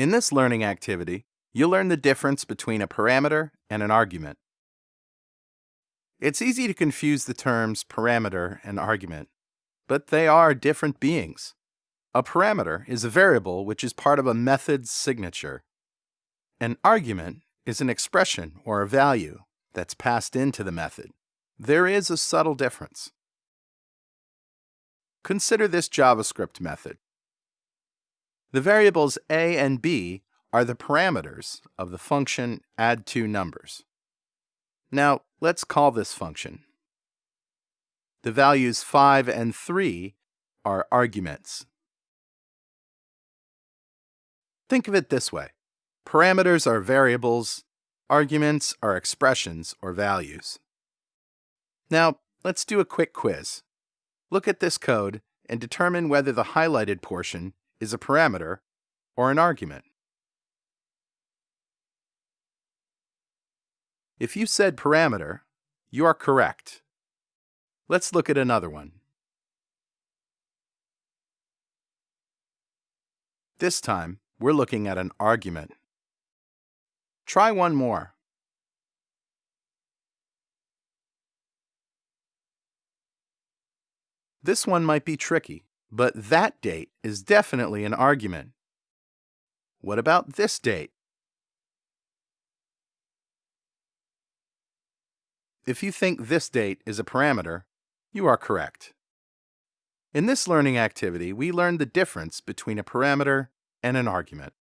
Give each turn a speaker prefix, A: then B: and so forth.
A: In this learning activity, you'll learn the difference between a parameter and an argument. It's easy to confuse the terms parameter and argument, but they are different beings. A parameter is a variable which is part of a method's signature. An argument is an expression or a value that's passed into the method. There is a subtle difference. Consider this JavaScript method. The variables a and b are the parameters of the function add2numbers. Now, let's call this function. The values 5 and 3 are arguments. Think of it this way. Parameters are variables, arguments are expressions or values. Now, let's do a quick quiz. Look at this code and determine whether the highlighted portion is a parameter or an argument. If you said parameter, you are correct. Let's look at another one. This time, we're looking at an argument. Try one more. This one might be tricky, but that date is definitely an argument. What about this date? If you think this date is a parameter, you are correct. In this learning activity, we learned the difference between a parameter and an argument.